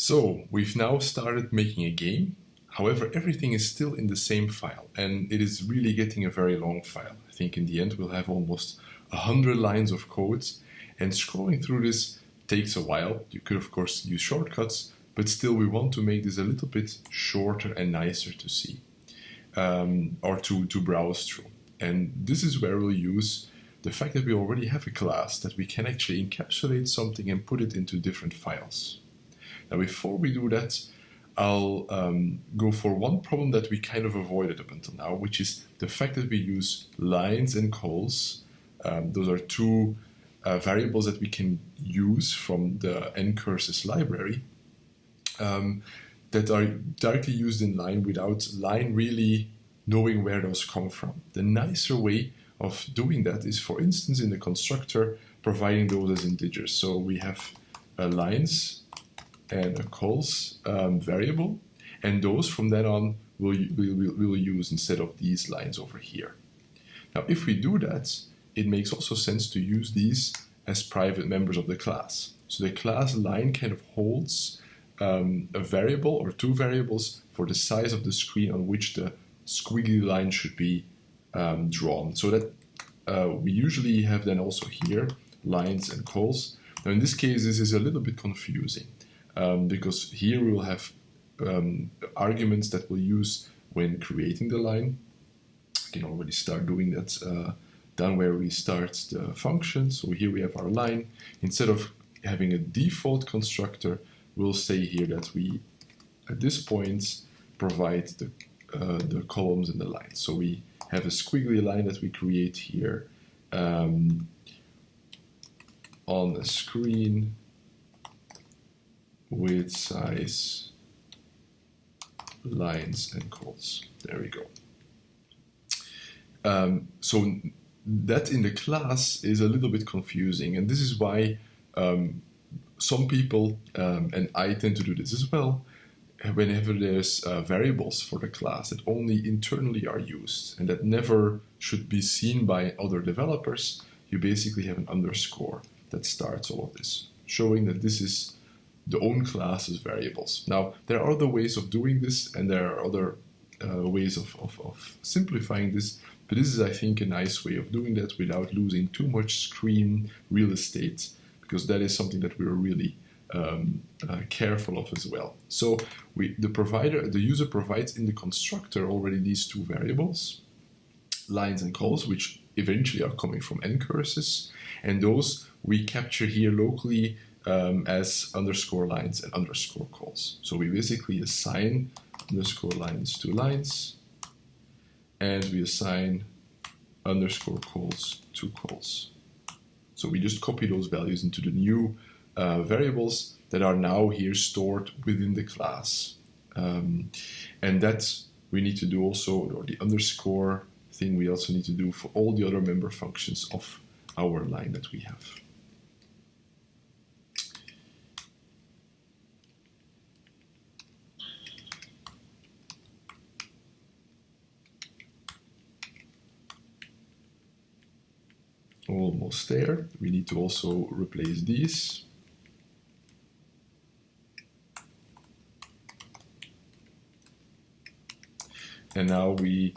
So we've now started making a game. However, everything is still in the same file and it is really getting a very long file. I think in the end we'll have almost a hundred lines of codes and scrolling through this takes a while. You could of course use shortcuts, but still we want to make this a little bit shorter and nicer to see um, or to, to browse through. And this is where we'll use the fact that we already have a class that we can actually encapsulate something and put it into different files. Now, before we do that, I'll um, go for one problem that we kind of avoided up until now, which is the fact that we use lines and cols. Um, those are two uh, variables that we can use from the ncurses library um, that are directly used in line without line really knowing where those come from. The nicer way of doing that is, for instance, in the constructor, providing those as integers. So we have uh, lines and a cols um, variable, and those from then on we'll, we'll, we'll use instead of these lines over here. Now, if we do that, it makes also sense to use these as private members of the class. So the class line kind of holds um, a variable or two variables for the size of the screen on which the squiggly line should be um, drawn. So that uh, we usually have then also here lines and cols. Now in this case, this is a little bit confusing um, because here we will have um, arguments that we'll use when creating the line. I can already start doing that uh, down where we start the function. So here we have our line. Instead of having a default constructor, we'll say here that we, at this point, provide the, uh, the columns and the lines. So we have a squiggly line that we create here um, on a screen with size lines and cols. There we go. Um, so that in the class is a little bit confusing and this is why um, some people, um, and I tend to do this as well, whenever there's uh, variables for the class that only internally are used and that never should be seen by other developers, you basically have an underscore that starts all of this, showing that this is the own class's variables. Now, there are other ways of doing this, and there are other uh, ways of, of, of, simplifying this, but this is, I think, a nice way of doing that without losing too much screen real estate, because that is something that we're really um, uh, careful of as well. So we, the provider, the user provides in the constructor already these two variables, lines and cols, which eventually are coming from ncurses, and those we capture here locally um, as underscore lines and underscore cols. So we basically assign underscore lines to lines, and we assign underscore cols to cols. So we just copy those values into the new uh, variables that are now here stored within the class. Um, and that we need to do also, or the underscore thing we also need to do for all the other member functions of our line that we have. Almost there. We need to also replace these. And now we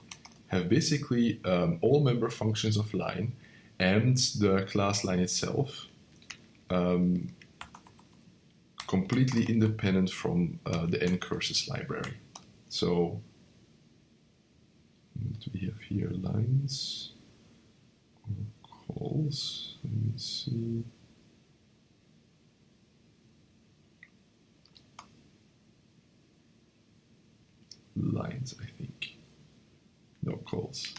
have basically um, all member functions of line and the class line itself um, completely independent from uh, the ncurses library. So what do we have here? Lines or. Let me see. Lines, I think. No cols.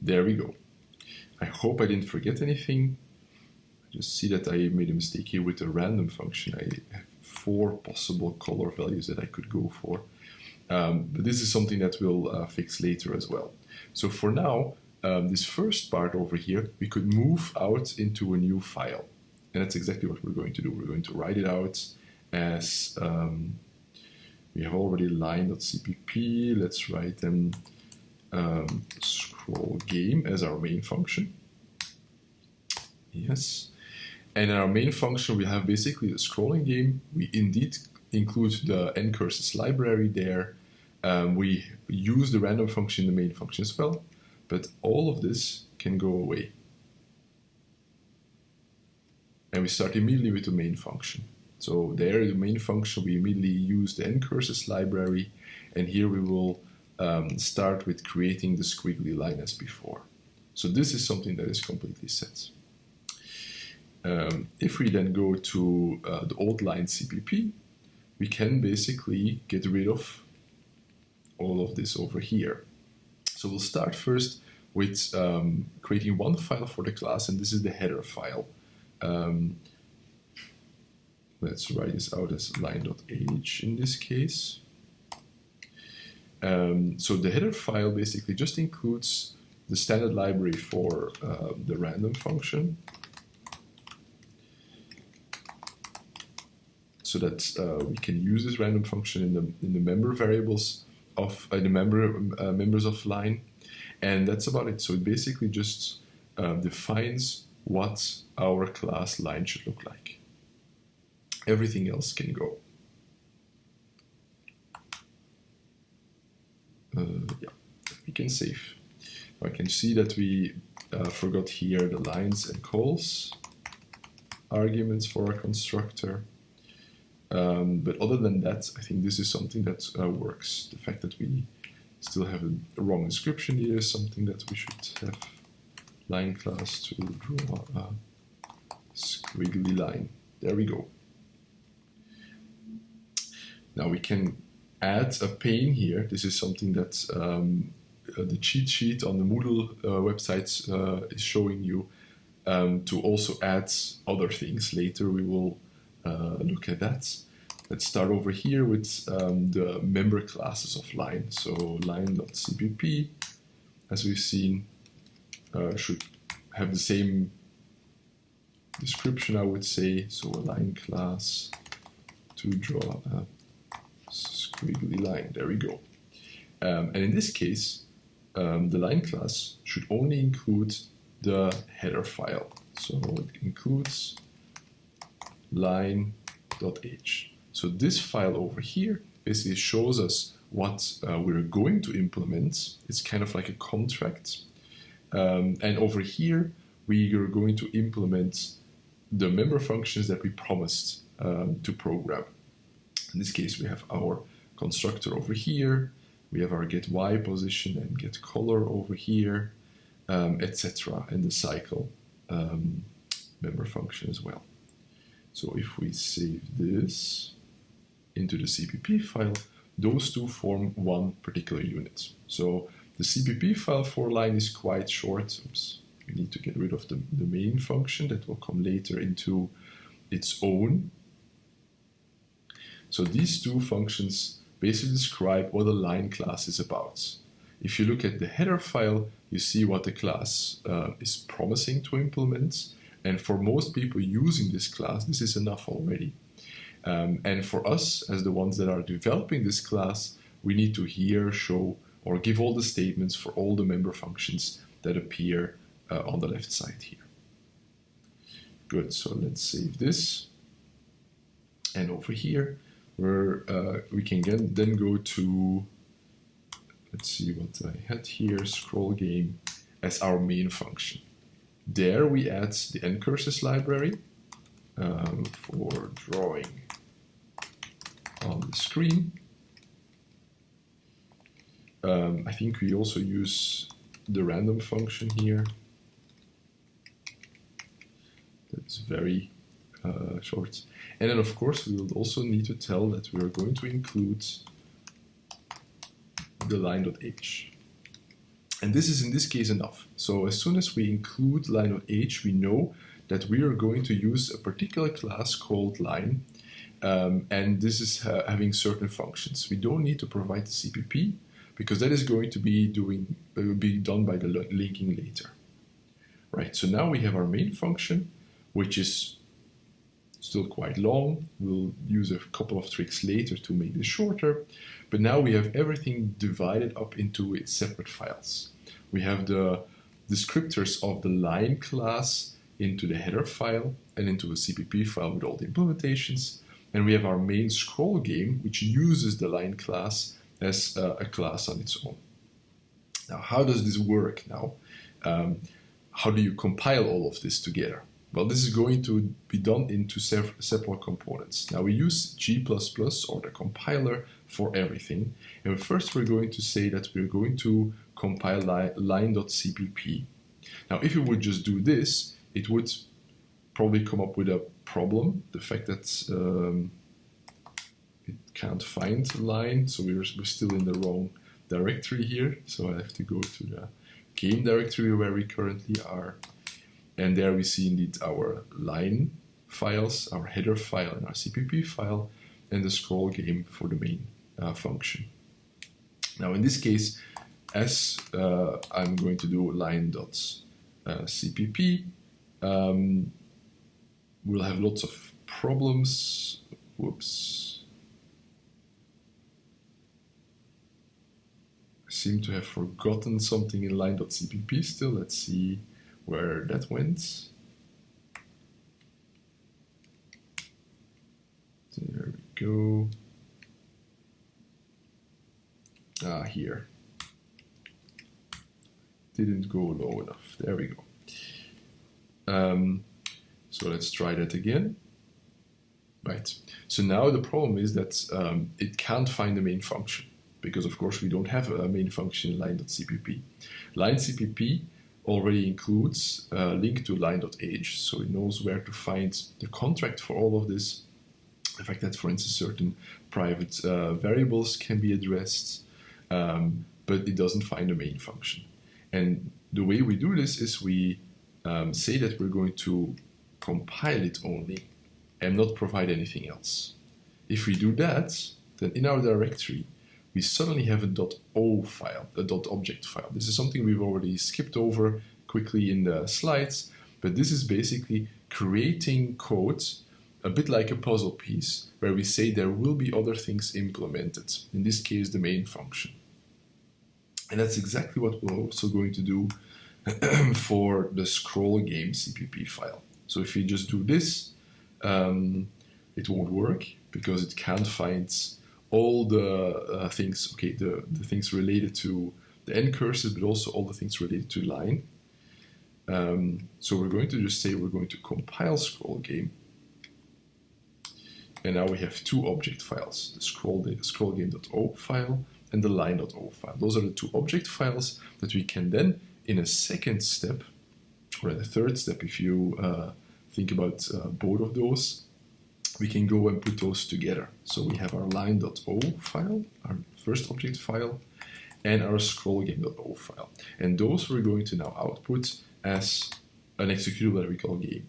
There we go. I hope I didn't forget anything. I just see that I made a mistake here with the random function. I four possible color values that I could go for. Um, but this is something that we'll uh, fix later as well. So for now, um, this first part over here, we could move out into a new file. And that's exactly what we're going to do. We're going to write it out as, um, we have already line.cpp. Let's write them um, scroll game as our main function. Yes. And in our main function, we have basically the scrolling game. We indeed include the ncurses library there. Um, we use the random function in the main function as well, but all of this can go away. And we start immediately with the main function. So there, the main function, we immediately use the ncurses library, and here we will um, start with creating the squiggly line as before. So this is something that is completely set. Um, if we then go to uh, the old line CPP, we can basically get rid of all of this over here. So we'll start first with um, creating one file for the class, and this is the header file. Um, let's write this out as line.h in this case. Um, so the header file basically just includes the standard library for uh, the random function. So that uh, we can use this random function in the in the member variables of uh, the member uh, members of line, and that's about it. So it basically just uh, defines what our class line should look like. Everything else can go. Uh, yeah, we can save. I can see that we uh, forgot here the lines and cols arguments for our constructor. Um, but other than that, I think this is something that uh, works. The fact that we still have a, wrong inscription here is something that we should have line class to draw a squiggly line. There we go. Now we can add a pane here. This is something that um, uh, the cheat sheet on the Moodle uh, website uh, is showing you um, to also add other things. Later we will look at that. Let's start over here with um, the member classes of line. So line.cpp, as we've seen, uh, should have the same description, I would say. So a line class to draw a squiggly line. There we go. Um, and in this case, um, the line class should only include the header file. So it includes line.h. So this file over here basically shows us what uh, we're going to implement. It's kind of like a contract. Um, and over here, we are going to implement the member functions that we promised um, to program. In this case, we have our constructor over here. We have our get y position and get color over here, um, etc. And the cycle um, member function as well. So if we save this into the CPP file, those two form one particular unit. So the CPP file for line is quite short. Oops, we need to get rid of the, the main function that will come later into its own. So these two functions basically describe what a line class is about. If you look at the header file, you see what the class uh, is promising to implement. And for most people using this class, this is enough already. Um, and for us, as the ones that are developing this class, we need to here show or give all the statements for all the member functions that appear uh, on the left side here. Good, so let's save this. And over here, where uh, we can get, then go to, let's see what I had here, scroll game as our main function. There we add the ncurses library um, for drawing on the screen. Um, I think we also use the random function here. That's very uh, short. And then of course we will also need to tell that we are going to include the line.h. And this is in this case enough. So as soon as we include line.h, we know that we are going to use a particular class called line. Um, and this is uh, having certain functions. We don't need to provide the CPP because that is going to be doing uh, be done by the linking later. Right, so now we have our main function, which is still quite long. We'll use a couple of tricks later to make this shorter. But now we have everything divided up into its separate files. We have the descriptors of the line class into the header file and into a CPP file with all the implementations. And we have our main scroll game, which uses the line class as uh, a class on its own. Now, how does this work now? Um, how do you compile all of this together? Well, this is going to be done into several separate components. Now we use G++ or the compiler for everything. And first we're going to say that we're going to compile line.cpp. Now if you would just do this, it would probably come up with a problem. The fact that um, it can't find line, so we're, we're still in the wrong directory here. So I have to go to the game directory where we currently are. And there we see indeed our line files, our header file and our CPP file, and the scroll game for the main function. Now in this case, as uh, I'm going to do line.cpp, uh, um, we'll have lots of problems. Whoops. I seem to have forgotten something in line.cpp still. Let's see where that went. There we go. Ah, here. Didn't go low enough. There we go. Um, so let's try that again. Right. So now the problem is that um, it can't find the main function because of course we don't have a main function in line.cpp. Line.cpp already includes a link to line.h, so it knows where to find the contract for all of this. The fact that, for instance, certain private uh, variables can be addressed, um, but it doesn't find the main function. And the way we do this is we um, say that we're going to compile it only and not provide anything else. If we do that, then in our directory, we suddenly have a .o file, a .object file. This is something we've already skipped over quickly in the slides, but this is basically creating code a bit like a puzzle piece where we say there will be other things implemented, in this case the main function. And that's exactly what we're also going to do for the scroll game CPP file. So if you just do this, um, it won't work because it can't find all the uh, things, okay, the, the things related to the ncurses, but also all the things related to line. Um, so we're going to just say we're going to compile scroll game. And now we have two object files, the scroll, the scroll game.o file and the line.o file. Those are the two object files that we can then, in a second step, or in a third step, if you uh, think about uh, both of those, we can go and put those together. So we have our line.o file, our first object file, and our scrollgame.o file. And those we're going to now output as an executable that we call game.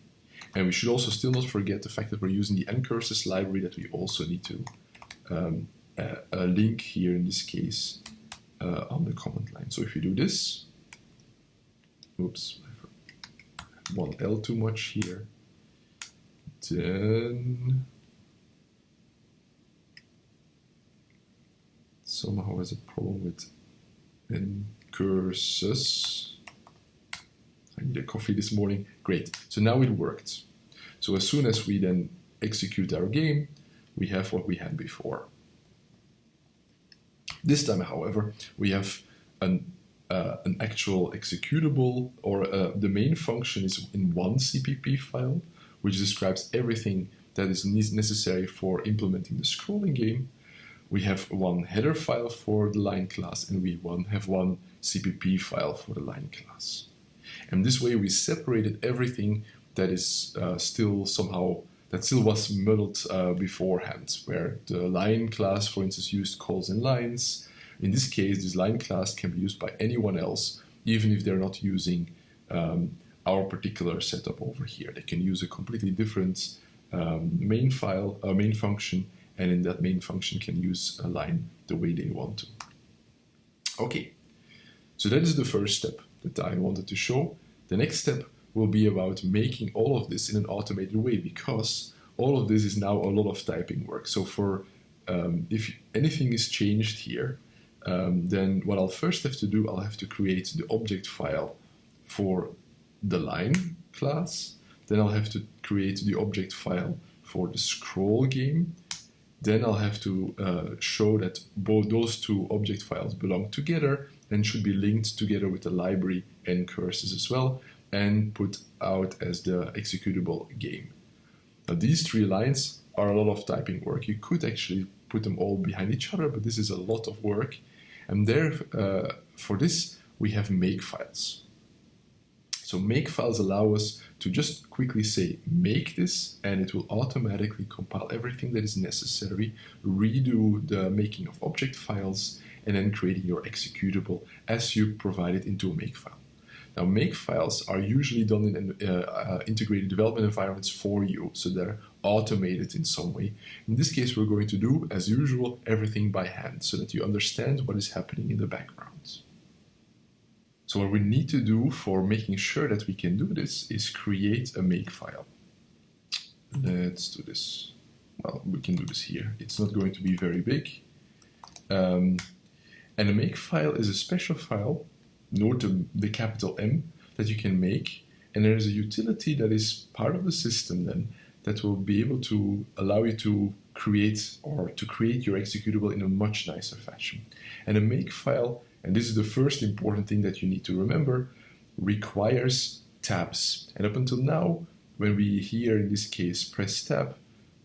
And we should also still not forget the fact that we're using the ncurses library that we also need to um, uh, a link here in this case uh, on the command line. So if we do this, oops, one L too much here then somehow has a problem with ncurses. I need a coffee this morning. Great. So now it worked. So as soon as we then execute our game, we have what we had before. This time, however, we have an, uh, an actual executable or uh, the main function is in one CPP file which describes everything that is necessary for implementing the scrolling game. We have one header file for the line class and we one, have one CPP file for the line class. And this way we separated everything that is uh, still somehow, that still was modeled uh, beforehand, where the line class, for instance, used cols and lines. In this case, this line class can be used by anyone else, even if they're not using um, our particular setup over here. They can use a completely different um, main file, a uh, main function, and in that main function can use a line the way they want to. Okay, so that is the first step that I wanted to show. The next step will be about making all of this in an automated way because all of this is now a lot of typing work. So for um, if anything is changed here, um, then what I'll first have to do, I'll have to create the object file for the line class. Then I'll have to create the object file for the scroll game. Then I'll have to uh, show that both those two object files belong together and should be linked together with the library ncurses as well and put out as the executable game. Now these three lines are a lot of typing work. You could actually put them all behind each other, but this is a lot of work. And there, uh, for this, we have make files. So make files allow us to just quickly say make this and it will automatically compile everything that is necessary, redo the making of object files, and then creating your executable as you provide it into a makefile. Now, makefiles are usually done in uh, uh, integrated development environments for you, so they're automated in some way. In this case, we're going to do, as usual, everything by hand so that you understand what is happening in the background. So what we need to do for making sure that we can do this is create a makefile. Let's do this. Well, we can do this here. It's not going to be very big. Um, and a makefile is a special file, note the, the capital M, that you can make. And there is a utility that is part of the system then that will be able to allow you to create or to create your executable in a much nicer fashion. And a makefile, and this is the first important thing that you need to remember, requires tabs. And up until now, when we here in this case press tab,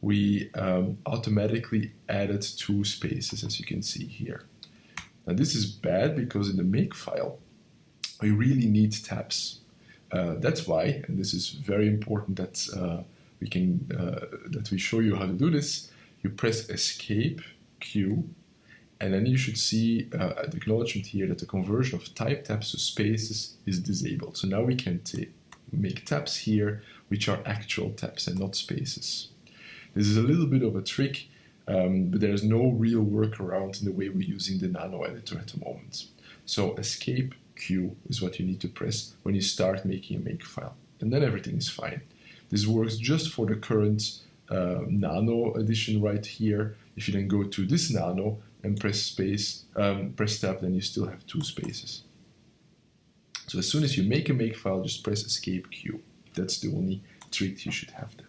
we um, automatically added two spaces as you can see here. Now this is bad because in the make we really need tabs. Uh, that's why, and this is very important that uh, we can uh, that we show you how to do this. You press Escape Q, and then you should see uh, the acknowledgement here that the conversion of type tabs to spaces is disabled. So now we can make tabs here, which are actual tabs and not spaces. This is a little bit of a trick, um, but there's no real workaround in the way we're using the nano editor at the moment. So escape Q is what you need to press when you start making a make file. And then everything is fine. This works just for the current uh, nano edition right here. If you then go to this nano and press space, um, press tab, then you still have two spaces. So as soon as you make a make file, just press escape Q. That's the only trick you should have there.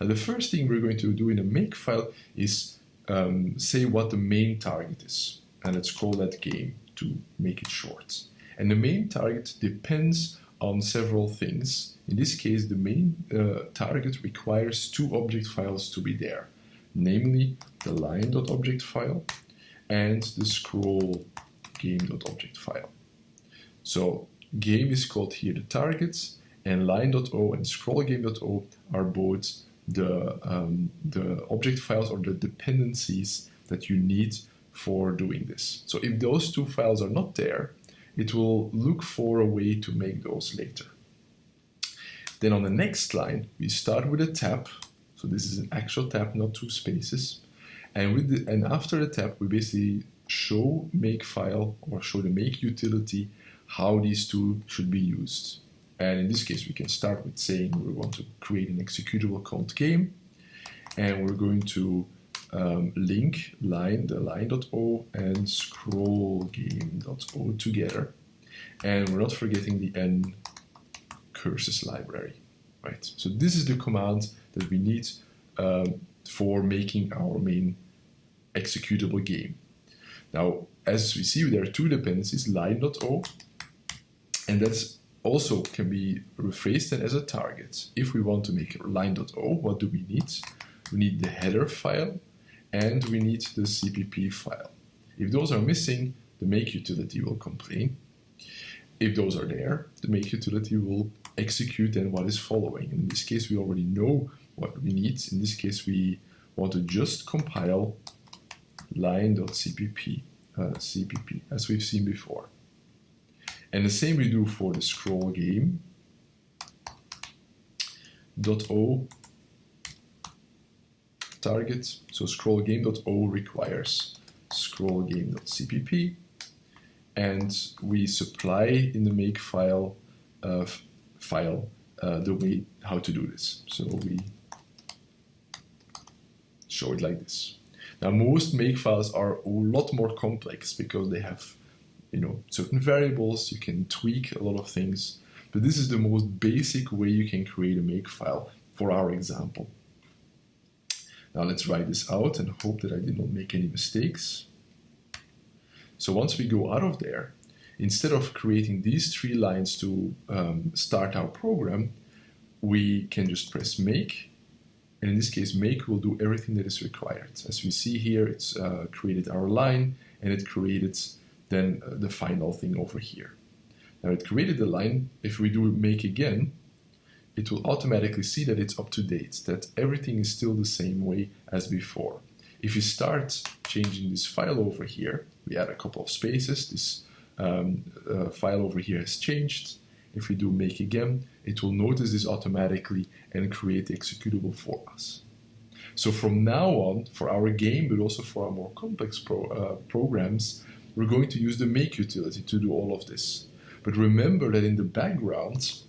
Now the first thing we're going to do in a make file is um, say what the main target is. And let's call that game to make it short. And the main target depends on several things. In this case, the main uh, target requires two object files to be there, namely the line.object file and the scroll game.object file. So game is called here the targets and line.o and scroll game.o are both the, um, the object files or the dependencies that you need for doing this. So if those two files are not there, it will look for a way to make those later. Then on the next line, we start with a tab. So this is an actual tab, not two spaces. And, with the, and after the tab, we basically show make file or show the make utility how these two should be used. And in this case, we can start with saying we want to create an executable called game. And we're going to um, link line, the line.o and scroll game.o together. And we're not forgetting the n curses library, right? So this is the command that we need um, for making our main executable game. Now, as we see, there are two dependencies, line.o, and that's also can be rephrased then as a target. If we want to make line.o, what do we need? We need the header file and we need the CPP file. If those are missing, the make utility will complain. If those are there, the make utility will execute then what is following. In this case, we already know what we need. In this case, we want to just compile line.cpp, uh, CPP, as we've seen before. And the same we do for the scroll game. Dot .o target. So scroll game.o requires scroll game.cpp and we supply in the make file uh, file uh, the way how to do this. So we show it like this. Now, most make files are a lot more complex because they have, you know, certain variables. You can tweak a lot of things, but this is the most basic way you can create a make file for our example. Now let's write this out and hope that I did not make any mistakes. So once we go out of there, instead of creating these three lines to um, start our program, we can just press make. And in this case, make will do everything that is required. As we see here, it's uh, created our line and it created then uh, the final thing over here. Now it created the line. If we do make again, it will automatically see that it's up to date, that everything is still the same way as before. If you start changing this file over here, we add a couple of spaces, this um, uh, file over here has changed. If we do make again, it will notice this automatically and create the executable for us. So from now on, for our game, but also for our more complex pro, uh, programs, we're going to use the make utility to do all of this. But remember that in the background,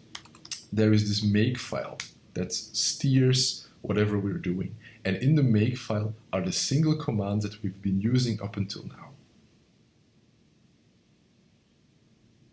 there is this make file that steers whatever we're doing. And in the make file are the single commands that we've been using up until now.